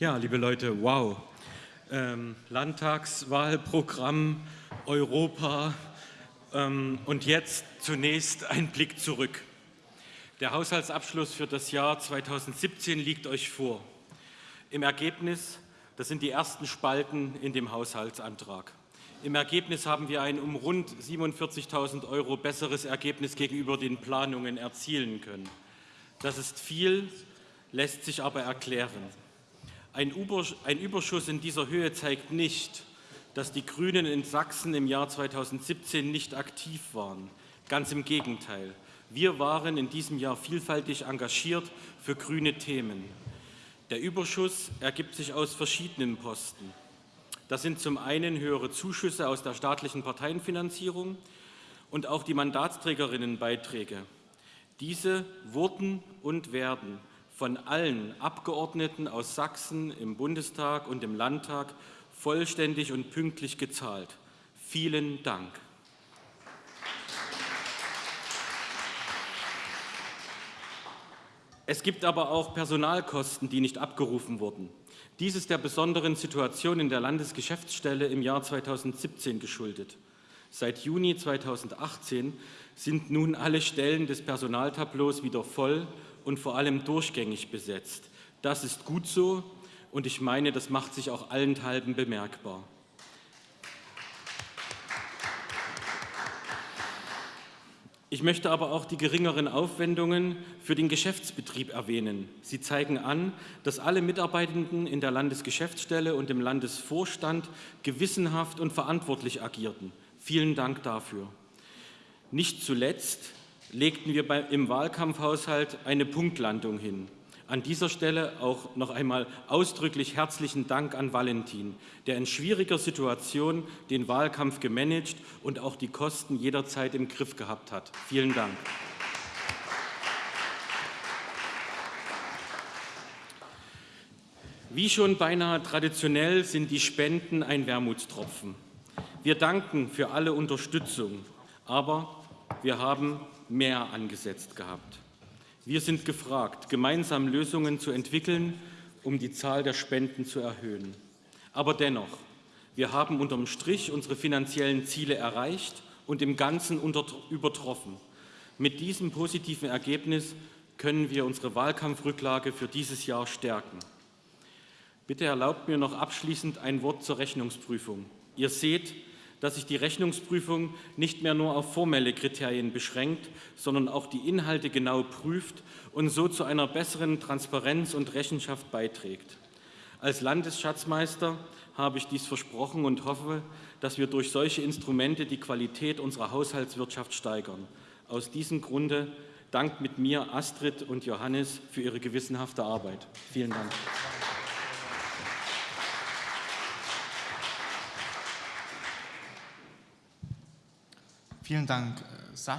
Ja, liebe Leute, wow. Ähm, Landtagswahlprogramm, Europa ähm, und jetzt zunächst ein Blick zurück. Der Haushaltsabschluss für das Jahr 2017 liegt euch vor. Im Ergebnis, das sind die ersten Spalten in dem Haushaltsantrag. Im Ergebnis haben wir ein um rund 47.000 Euro besseres Ergebnis gegenüber den Planungen erzielen können. Das ist viel, lässt sich aber erklären. Ein Überschuss in dieser Höhe zeigt nicht, dass die Grünen in Sachsen im Jahr 2017 nicht aktiv waren. Ganz im Gegenteil. Wir waren in diesem Jahr vielfältig engagiert für grüne Themen. Der Überschuss ergibt sich aus verschiedenen Posten. Das sind zum einen höhere Zuschüsse aus der staatlichen Parteienfinanzierung und auch die Mandatsträgerinnenbeiträge. Diese wurden und werden von allen Abgeordneten aus Sachsen im Bundestag und im Landtag vollständig und pünktlich gezahlt. Vielen Dank. Es gibt aber auch Personalkosten, die nicht abgerufen wurden. Dies ist der besonderen Situation in der Landesgeschäftsstelle im Jahr 2017 geschuldet. Seit Juni 2018 sind nun alle Stellen des Personaltableaus wieder voll und vor allem durchgängig besetzt. Das ist gut so und ich meine, das macht sich auch allenthalben bemerkbar. Ich möchte aber auch die geringeren Aufwendungen für den Geschäftsbetrieb erwähnen. Sie zeigen an, dass alle Mitarbeitenden in der Landesgeschäftsstelle und im Landesvorstand gewissenhaft und verantwortlich agierten. Vielen Dank dafür. Nicht zuletzt legten wir im Wahlkampfhaushalt eine Punktlandung hin. An dieser Stelle auch noch einmal ausdrücklich herzlichen Dank an Valentin, der in schwieriger Situation den Wahlkampf gemanagt und auch die Kosten jederzeit im Griff gehabt hat. Vielen Dank. Wie schon beinahe traditionell sind die Spenden ein Wermutstropfen. Wir danken für alle Unterstützung, aber wir haben mehr angesetzt gehabt. Wir sind gefragt, gemeinsam Lösungen zu entwickeln, um die Zahl der Spenden zu erhöhen. Aber dennoch, wir haben unterm Strich unsere finanziellen Ziele erreicht und im Ganzen übertroffen. Mit diesem positiven Ergebnis können wir unsere Wahlkampfrücklage für dieses Jahr stärken. Bitte erlaubt mir noch abschließend ein Wort zur Rechnungsprüfung. Ihr seht, dass sich die Rechnungsprüfung nicht mehr nur auf formelle Kriterien beschränkt, sondern auch die Inhalte genau prüft und so zu einer besseren Transparenz und Rechenschaft beiträgt. Als Landesschatzmeister habe ich dies versprochen und hoffe, dass wir durch solche Instrumente die Qualität unserer Haushaltswirtschaft steigern. Aus diesem Grunde dankt mit mir Astrid und Johannes für ihre gewissenhafte Arbeit. Vielen Dank. Vielen Dank, äh, Sascha.